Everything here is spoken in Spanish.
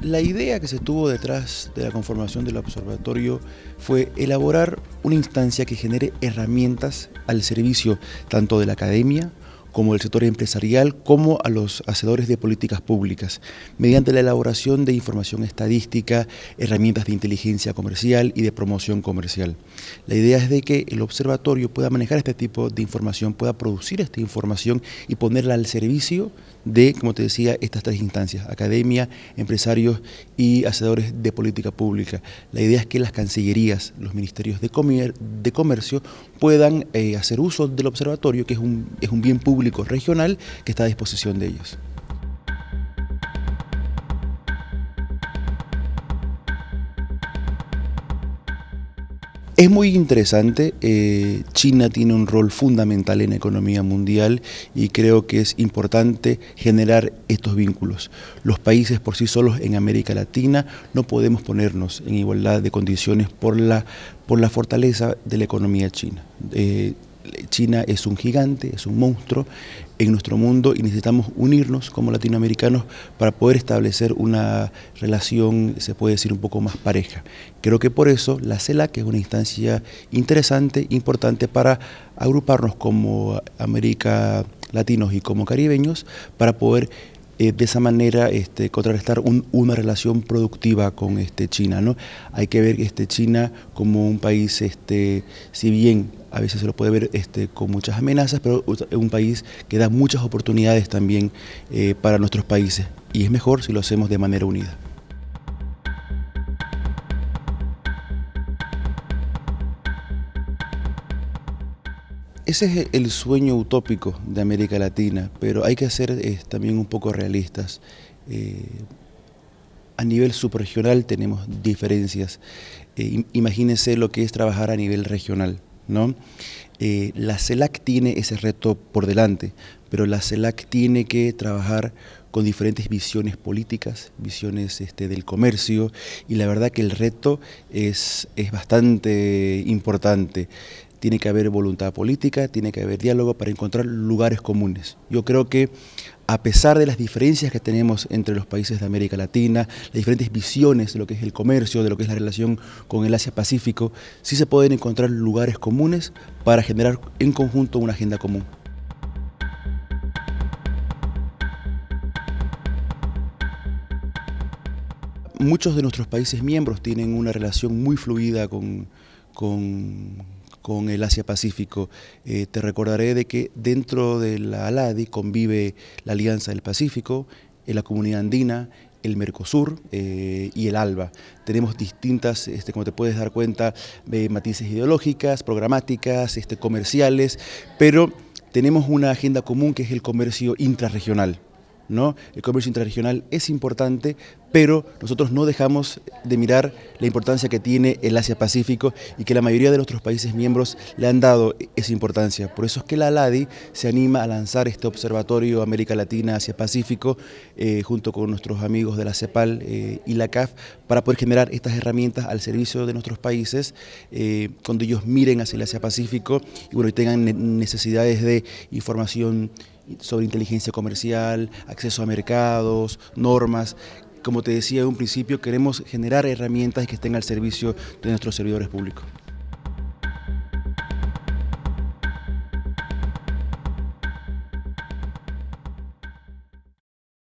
La idea que se tuvo detrás de la conformación del observatorio fue elaborar una instancia que genere herramientas al servicio tanto de la academia como del sector empresarial, como a los hacedores de políticas públicas, mediante la elaboración de información estadística, herramientas de inteligencia comercial y de promoción comercial. La idea es de que el observatorio pueda manejar este tipo de información, pueda producir esta información y ponerla al servicio de, como te decía, estas tres instancias, academia, empresarios y hacedores de política pública. La idea es que las cancillerías, los ministerios de, comercio puedan eh, hacer uso del observatorio, que es un, es un bien público regional que está a disposición de ellos. Es muy interesante, eh, China tiene un rol fundamental en la economía mundial y creo que es importante generar estos vínculos. Los países por sí solos en América Latina no podemos ponernos en igualdad de condiciones por la, por la fortaleza de la economía china. Eh, China es un gigante, es un monstruo en nuestro mundo y necesitamos unirnos como latinoamericanos para poder establecer una relación, se puede decir, un poco más pareja. Creo que por eso la CELAC es una instancia interesante, importante para agruparnos como América latinos y como caribeños para poder eh, de esa manera este, contrarrestar una relación productiva con este, China. ¿no? Hay que ver este, China como un país, este, si bien a veces se lo puede ver este, con muchas amenazas, pero es un país que da muchas oportunidades también eh, para nuestros países y es mejor si lo hacemos de manera unida. Ese es el sueño utópico de América Latina, pero hay que ser también un poco realistas. Eh, a nivel subregional tenemos diferencias. Eh, imagínense lo que es trabajar a nivel regional. ¿No? la CELAC tiene ese reto por delante, pero la CELAC tiene que trabajar con diferentes visiones políticas, visiones este, del comercio, y la verdad que el reto es, es bastante importante tiene que haber voluntad política, tiene que haber diálogo para encontrar lugares comunes. Yo creo que a pesar de las diferencias que tenemos entre los países de América Latina, las diferentes visiones de lo que es el comercio, de lo que es la relación con el Asia-Pacífico, sí se pueden encontrar lugares comunes para generar en conjunto una agenda común. Muchos de nuestros países miembros tienen una relación muy fluida con, con con el Asia-Pacífico. Eh, te recordaré de que dentro de la ALADI convive la Alianza del Pacífico, la Comunidad Andina, el Mercosur eh, y el ALBA. Tenemos distintas, este, como te puedes dar cuenta, eh, matices ideológicas, programáticas, este, comerciales, pero tenemos una agenda común que es el comercio intrarregional. ¿No? El comercio intrarregional es importante, pero nosotros no dejamos de mirar la importancia que tiene el Asia-Pacífico y que la mayoría de nuestros países miembros le han dado esa importancia. Por eso es que la ALADI se anima a lanzar este observatorio América Latina Asia-Pacífico eh, junto con nuestros amigos de la CEPAL eh, y la CAF para poder generar estas herramientas al servicio de nuestros países eh, cuando ellos miren hacia el Asia-Pacífico y, bueno, y tengan necesidades de información sobre inteligencia comercial, acceso a mercados, normas. Como te decía en un principio, queremos generar herramientas que estén al servicio de nuestros servidores públicos.